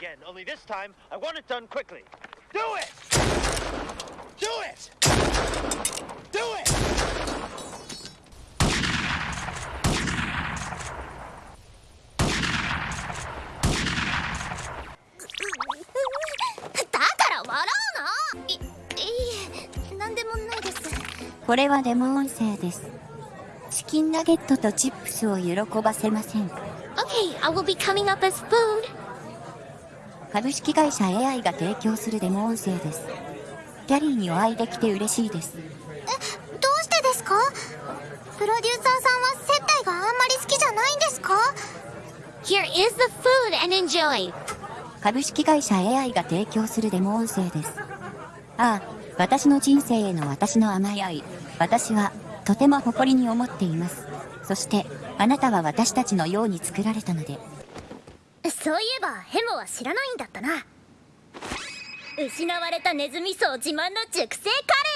again, only this time I want it done quickly. Do it! Do it! Do it! これはデモ音声です。チキンナゲットとチップスを喜ばせません。Okay, I will be coming up as food 株式会社 AI が提供するデモ音声です。キャリーにお会いできて嬉しいです。どうしてですか？プロデューサーさんは接待があんまり好きじゃないんですか？Here is the food and enjoy 株式会社 AI が提供するデモ音声です。ああ、私の人生への私の甘い愛。私は、とても誇りに思っています。そして、あなたは私たちのように作られたので、そういえばヘモは知らないんだったな。失われたネズミ層自慢の熟成カレー。